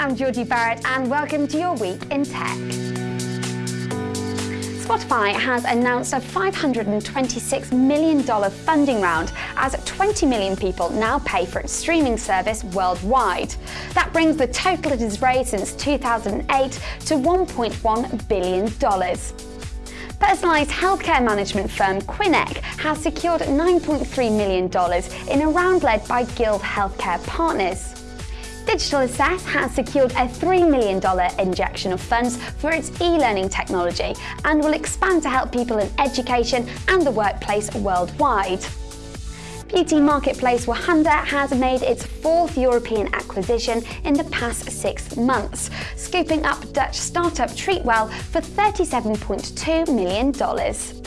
I'm Georgie Barrett and welcome to your week in tech. Spotify has announced a $526 million funding round as 20 million people now pay for its streaming service worldwide. That brings the total it has raised since 2008 to $1.1 billion. Personalised healthcare management firm Quinec has secured $9.3 million in a round led by Gilde Healthcare Partners. Digital Assess has secured a $3 million injection of funds for its e-learning technology and will expand to help people in education and the workplace worldwide. Beauty marketplace Wahanda has made its fourth European acquisition in the past six months, scooping up Dutch startup Treatwell for $37.2 million.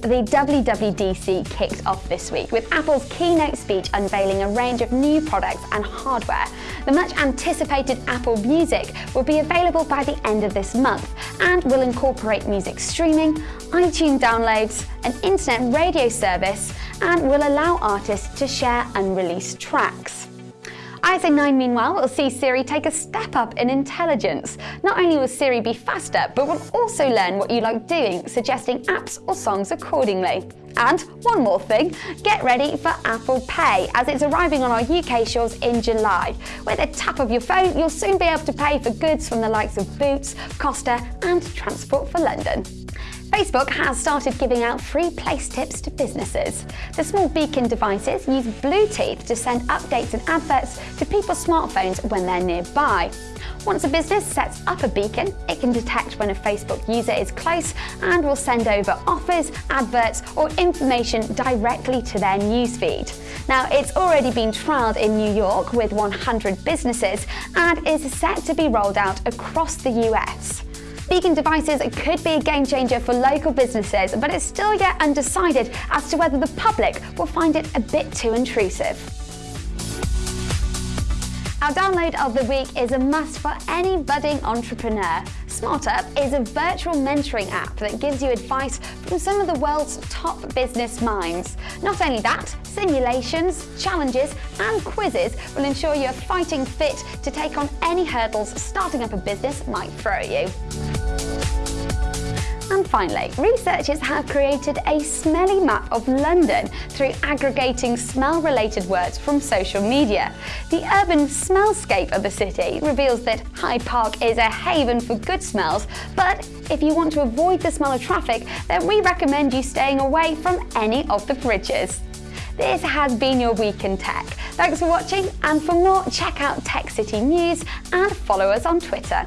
The WWDC kicked off this week with Apple's keynote speech unveiling a range of new products and hardware. The much anticipated Apple Music will be available by the end of this month and will incorporate music streaming, iTunes downloads, an internet radio service, and will allow artists to share unreleased tracks. iOS 9 meanwhile will see Siri take a step up in intelligence. Not only will Siri be faster, but will also learn what you like doing, suggesting apps or songs accordingly. And one more thing, get ready for Apple Pay as it's arriving on our UK shores in July. With a tap of your phone, you'll soon be able to pay for goods from the likes of Boots, Costa and Transport for London. Facebook has started giving out free place tips to businesses. The small beacon devices use Bluetooth to send updates and adverts to people's smartphones when they're nearby. Once a business sets up a beacon, it can detect when a Facebook user is close and will send over offers, adverts or information directly to their newsfeed. Now, it's already been trialled in New York with 100 businesses and is set to be rolled out across the US. Beacon devices could be a game changer for local businesses, but it's still yet undecided as to whether the public will find it a bit too intrusive. Our download of the week is a must for any budding entrepreneur. SmartUp is a virtual mentoring app that gives you advice from some of the world's top business minds. Not only that, simulations, challenges and quizzes will ensure you're fighting fit to take on any hurdles starting up a business might throw at you. And finally, researchers have created a smelly map of London through aggregating smell-related words from social media. The urban smellscape of the city reveals that Hyde Park is a haven for good smells, but if you want to avoid the smell of traffic, then we recommend you staying away from any of the bridges. This has been your Week in Tech. Thanks for watching, and for more, check out Tech City News and follow us on Twitter.